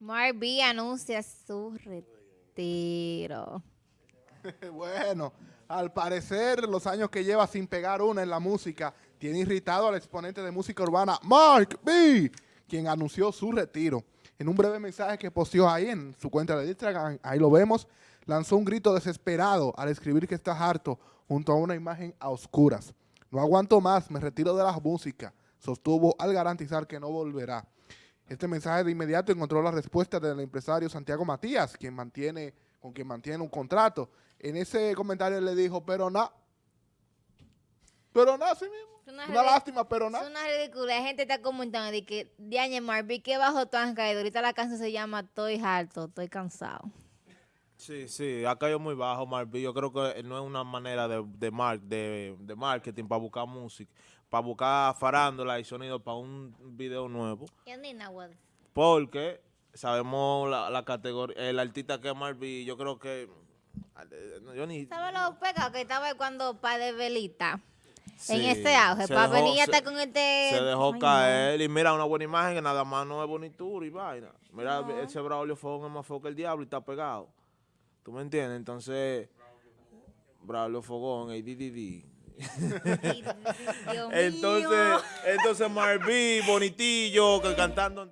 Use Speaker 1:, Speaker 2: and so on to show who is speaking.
Speaker 1: Marby anuncia su retiro.
Speaker 2: bueno, al parecer los años que lleva sin pegar una en la música tiene irritado al exponente de música urbana Mark B, quien anunció su retiro. En un breve mensaje que posteó ahí en su cuenta de Instagram, ahí lo vemos, lanzó un grito desesperado al escribir que está harto junto a una imagen a oscuras. No aguanto más, me retiro de la música, sostuvo al garantizar que no volverá. Este mensaje de inmediato encontró la respuesta del empresario Santiago Matías, quien mantiene, con quien mantiene un contrato. En ese comentario le dijo, pero no, pero no, sí mismo. Una, una lástima, pero no.
Speaker 1: Es una ridícula. La gente está comentando de que, Diane Marby, ¿qué bajo has caído? Ahorita la canción se llama Estoy harto, estoy cansado.
Speaker 3: Sí, sí, ha caído muy bajo Marby. Yo creo que no es una manera de, de, mar, de, de marketing para buscar música para buscar farándola y sonido para un video nuevo. Porque sabemos la, categoría, el artista que es Marby, yo creo que...
Speaker 1: Yo ni, ¿Sabes lo pega que estaba cuando Padre Velita? en este auge, para venir hasta con este...
Speaker 3: Se dejó caer y mira una buena imagen que nada más no es bonitura y vaina. Mira, ese Braulio Fogón es más feo que el diablo y está pegado. ¿Tú me entiendes? Entonces, Braulio Fogón, el DDD entonces, entonces Marví, bonitillo, cantando.